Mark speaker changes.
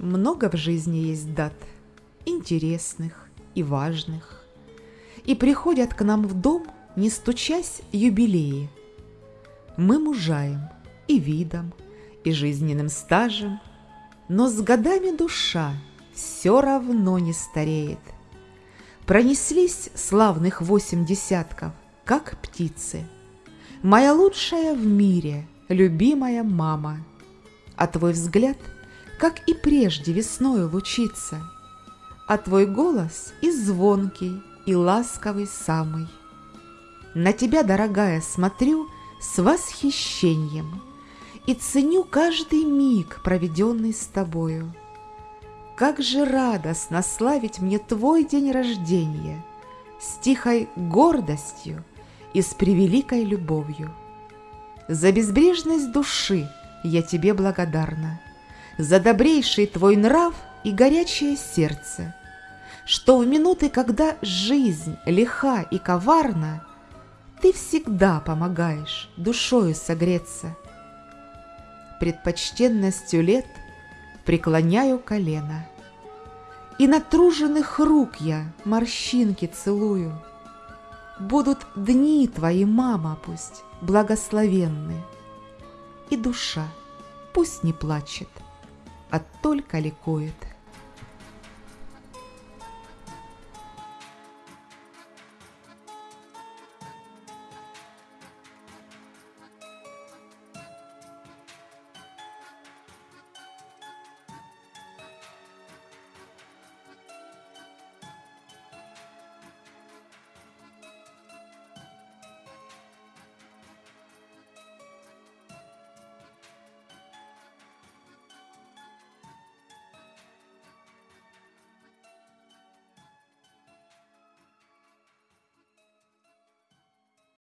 Speaker 1: много в жизни есть дат, интересных и важных, И приходят к нам в дом, не стучась, юбилеи. Мы мужаем и видом, и жизненным стажем, Но с годами душа все равно не стареет. Пронеслись славных восемь десятков, как птицы. Моя лучшая в мире, любимая мама. А твой взгляд, как и прежде весною лучится, А твой голос и звонкий, и ласковый самый. На тебя, дорогая, смотрю с восхищением И ценю каждый миг, проведенный с тобою. Как же радостно славить мне твой день рождения С тихой гордостью и с превеликой любовью. За безбрежность души я тебе благодарна, За добрейший твой нрав и горячее сердце, Что в минуты, когда жизнь лиха и коварна, Ты всегда помогаешь душою согреться. Предпочтенностью лет преклоняю колено, И натруженных рук я морщинки целую — Будут дни твои, мама, пусть благословенны, И душа пусть не плачет, а только ликует.